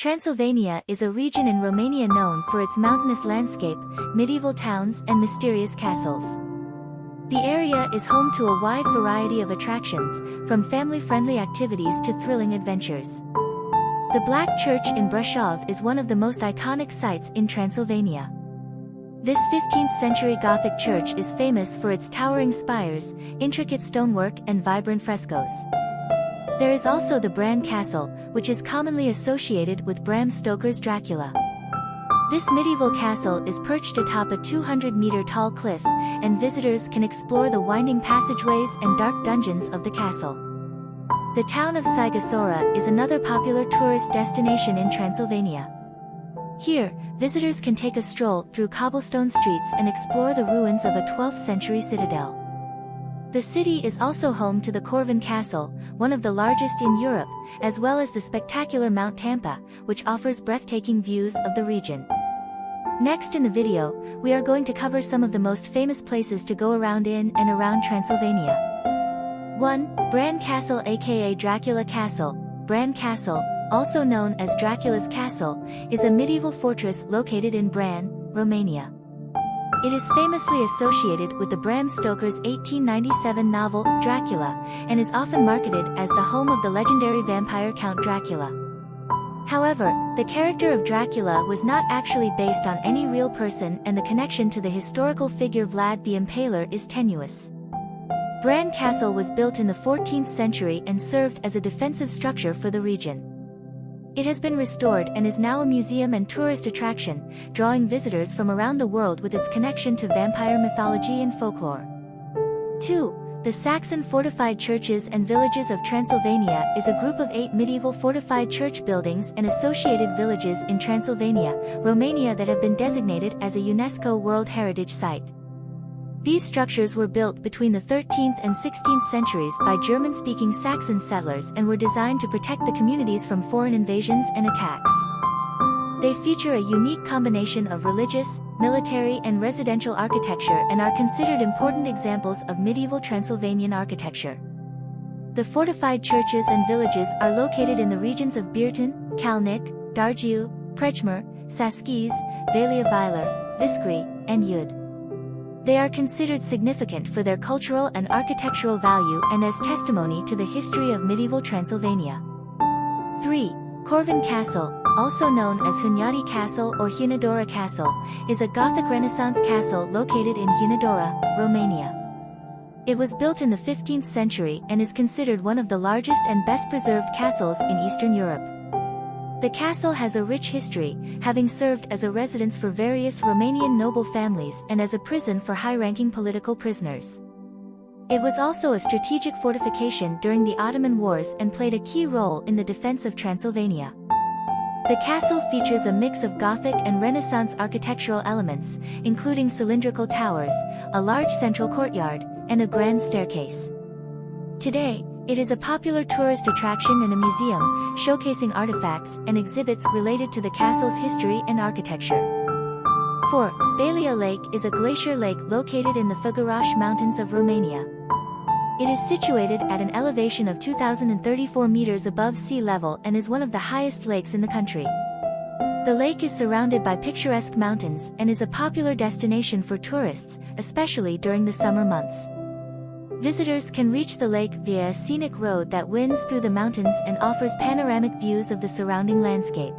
Transylvania is a region in Romania known for its mountainous landscape, medieval towns and mysterious castles. The area is home to a wide variety of attractions, from family-friendly activities to thrilling adventures. The Black Church in Brașov is one of the most iconic sites in Transylvania. This 15th-century Gothic church is famous for its towering spires, intricate stonework and vibrant frescoes. There is also the Bran Castle, which is commonly associated with Bram Stoker's Dracula. This medieval castle is perched atop a 200-meter tall cliff, and visitors can explore the winding passageways and dark dungeons of the castle. The town of Sighisoara is another popular tourist destination in Transylvania. Here, visitors can take a stroll through cobblestone streets and explore the ruins of a 12th-century citadel. The city is also home to the Corvin Castle, one of the largest in Europe, as well as the spectacular Mount Tampa, which offers breathtaking views of the region. Next in the video, we are going to cover some of the most famous places to go around in and around Transylvania. 1. Bran Castle aka Dracula Castle. Bran Castle, also known as Dracula's Castle, is a medieval fortress located in Bran, Romania. It is famously associated with the Bram Stoker's 1897 novel, Dracula, and is often marketed as the home of the legendary vampire Count Dracula. However, the character of Dracula was not actually based on any real person and the connection to the historical figure Vlad the Impaler is tenuous. Bran Castle was built in the 14th century and served as a defensive structure for the region. It has been restored and is now a museum and tourist attraction, drawing visitors from around the world with its connection to vampire mythology and folklore. 2. The Saxon Fortified Churches and Villages of Transylvania is a group of eight medieval fortified church buildings and associated villages in Transylvania, Romania that have been designated as a UNESCO World Heritage Site. These structures were built between the 13th and 16th centuries by German-speaking Saxon settlers and were designed to protect the communities from foreign invasions and attacks. They feature a unique combination of religious, military and residential architecture and are considered important examples of medieval Transylvanian architecture. The fortified churches and villages are located in the regions of Biertan, Câlnic, Dârjiu, Prejmer, Saschiz, Valea Viilor, Viscri, and Yud. They are considered significant for their cultural and architectural value and as testimony to the history of medieval Transylvania. 3. Corvin Castle, also known as Hunyadi Castle or Hunedoara Castle, is a Gothic Renaissance castle located in Hunedoara, Romania. It was built in the 15th century and is considered one of the largest and best preserved castles in Eastern Europe. The castle has a rich history, having served as a residence for various Romanian noble families and as a prison for high-ranking political prisoners. It was also a strategic fortification during the Ottoman Wars and played a key role in the defense of Transylvania. The castle features a mix of Gothic and Renaissance architectural elements, including cylindrical towers, a large central courtyard, and a grand staircase. Today, it is a popular tourist attraction and a museum, showcasing artifacts and exhibits related to the castle's history and architecture. 4. Bălea Lake is a glacier lake located in the Făgăraș Mountains of Romania. It is situated at an elevation of 2,034 meters above sea level and is one of the highest lakes in the country. The lake is surrounded by picturesque mountains and is a popular destination for tourists, especially during the summer months. Visitors can reach the lake via a scenic road that winds through the mountains and offers panoramic views of the surrounding landscape.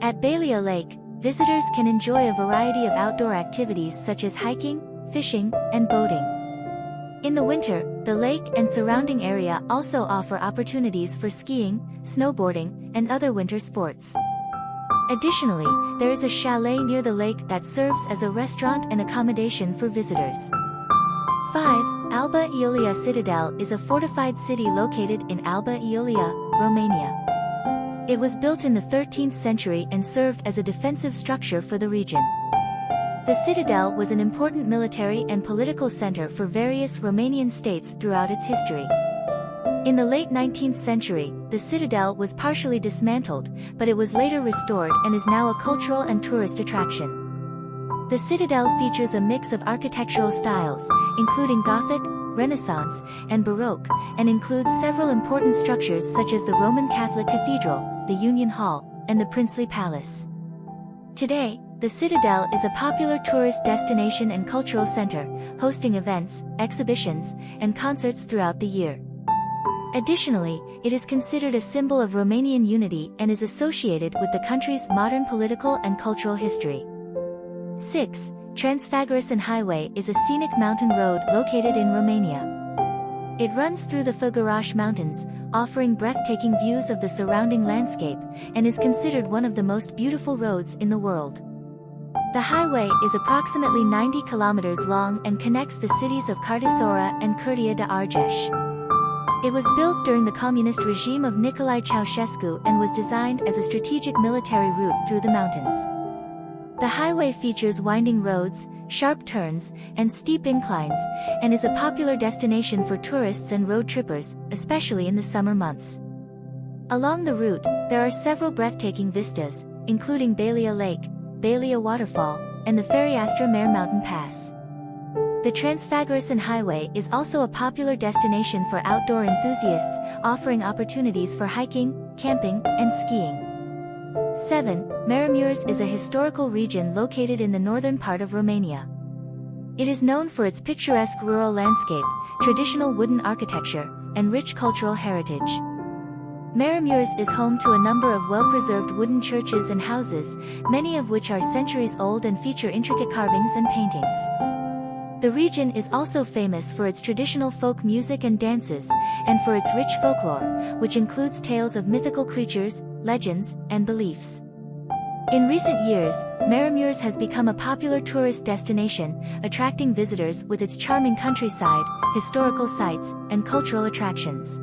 At Bălea Lake, visitors can enjoy a variety of outdoor activities such as hiking, fishing, and boating. In the winter, the lake and surrounding area also offer opportunities for skiing, snowboarding, and other winter sports. Additionally, there is a chalet near the lake that serves as a restaurant and accommodation for visitors. 5. Alba Iulia Citadel is a fortified city located in Alba Iulia, Romania. It was built in the 13th century and served as a defensive structure for the region. The citadel was an important military and political center for various Romanian states throughout its history. In the late 19th century, the citadel was partially dismantled, but it was later restored and is now a cultural and tourist attraction. The citadel features a mix of architectural styles, including Gothic, Renaissance, and Baroque, and includes several important structures such as the Roman Catholic Cathedral, the Union Hall, and the princely palace. Today, the Citadel is a popular tourist destination and cultural center, hosting events, exhibitions, and concerts throughout the year. Additionally, it is considered a symbol of Romanian unity and is associated with the country's modern political and cultural history. 6. Transfăgărășan Highway is a scenic mountain road located in Romania. It runs through the Făgăraș Mountains, offering breathtaking views of the surrounding landscape, and is considered one of the most beautiful roads in the world. The highway is approximately 90 kilometers long and connects the cities of Timișoara and Curtea de Argeș. It was built during the communist regime of Nicolae Ceausescu and was designed as a strategic military route through the mountains. The highway features winding roads, sharp turns, and steep inclines, and is a popular destination for tourists and road trippers, especially in the summer months. Along the route, there are several breathtaking vistas, including Bălea Lake, Bălea Waterfall, and the Fereastra Mare Mountain Pass. The Transfăgărășan Highway is also a popular destination for outdoor enthusiasts, offering opportunities for hiking, camping, and skiing. 7. Maramureș is a historical region located in the northern part of Romania. It is known for its picturesque rural landscape, traditional wooden architecture, and rich cultural heritage. Maramureș is home to a number of well-preserved wooden churches and houses, many of which are centuries old and feature intricate carvings and paintings. The region is also famous for its traditional folk music and dances, and for its rich folklore, which includes tales of mythical creatures, legends, and beliefs. In recent years, Maramureș has become a popular tourist destination, attracting visitors with its charming countryside, historical sites, and cultural attractions.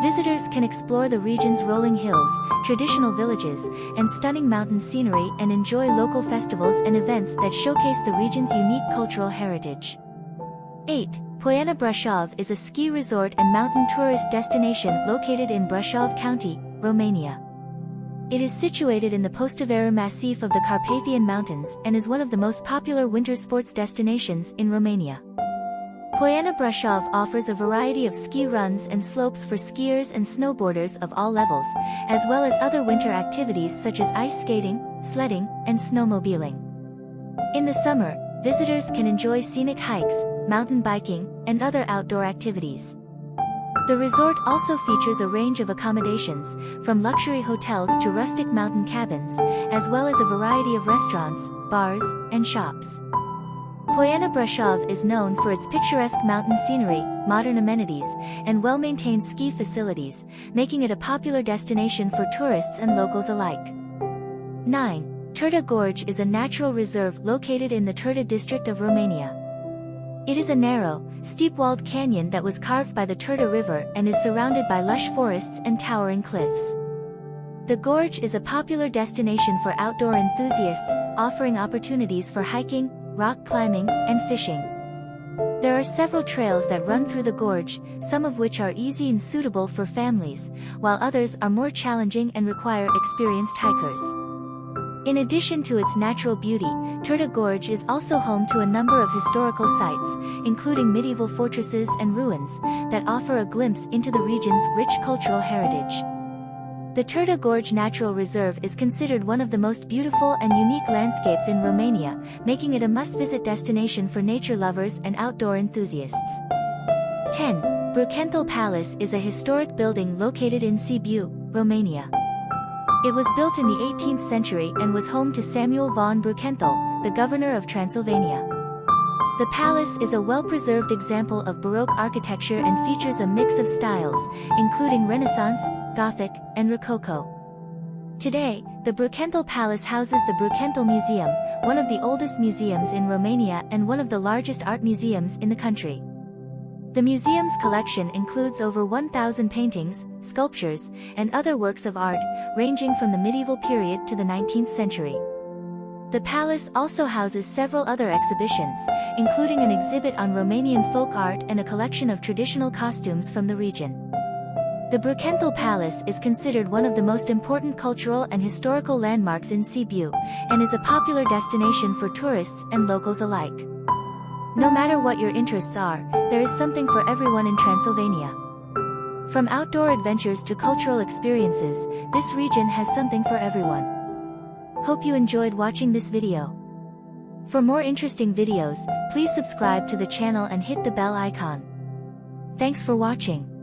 Visitors can explore the region's rolling hills, traditional villages, and stunning mountain scenery and enjoy local festivals and events that showcase the region's unique cultural heritage. 8. Poiana Brașov is a ski resort and mountain tourist destination located in Brașov County, Romania. It is situated in the Poștăveru Massif of the Carpathian Mountains and is one of the most popular winter sports destinations in Romania. Poiana Brașov offers a variety of ski runs and slopes for skiers and snowboarders of all levels, as well as other winter activities such as ice skating, sledding, and snowmobiling. In the summer, visitors can enjoy scenic hikes, mountain biking, and other outdoor activities. The resort also features a range of accommodations, from luxury hotels to rustic mountain cabins, as well as a variety of restaurants, bars, and shops. Poiana Brașov is known for its picturesque mountain scenery, modern amenities, and well-maintained ski facilities, making it a popular destination for tourists and locals alike. 9. Turda Gorge is a natural reserve located in the Turda district of Romania. It is a narrow, steep-walled canyon that was carved by the Turda River and is surrounded by lush forests and towering cliffs. The gorge is a popular destination for outdoor enthusiasts, offering opportunities for hiking, rock climbing, and fishing. There are several trails that run through the gorge, some of which are easy and suitable for families, while others are more challenging and require experienced hikers. In addition to its natural beauty, Turda Gorge is also home to a number of historical sites, including medieval fortresses and ruins, that offer a glimpse into the region's rich cultural heritage. The Turda Gorge Natural Reserve is considered one of the most beautiful and unique landscapes in Romania, making it a must-visit destination for nature lovers and outdoor enthusiasts. 10. Brukenthal Palace is a historic building located in Sibiu, Romania. It was built in the 18th century and was home to Samuel von Brukenthal, the governor of Transylvania. The palace is a well-preserved example of Baroque architecture and features a mix of styles, including Renaissance, Gothic, and Rococo. Today, the Brukenthal Palace houses the Brukenthal Museum, one of the oldest museums in Romania and one of the largest art museums in the country. The museum's collection includes over 1,000 paintings, sculptures, and other works of art, ranging from the medieval period to the 19th century. The palace also houses several other exhibitions, including an exhibit on Romanian folk art and a collection of traditional costumes from the region. The Brukenthal Palace is considered one of the most important cultural and historical landmarks in Sibiu, and is a popular destination for tourists and locals alike. No matter what your interests are, there is something for everyone in Transylvania. From outdoor adventures to cultural experiences, this region has something for everyone. Hope you enjoyed watching this video. For more interesting videos, please subscribe to the channel and hit the bell icon. Thanks for watching.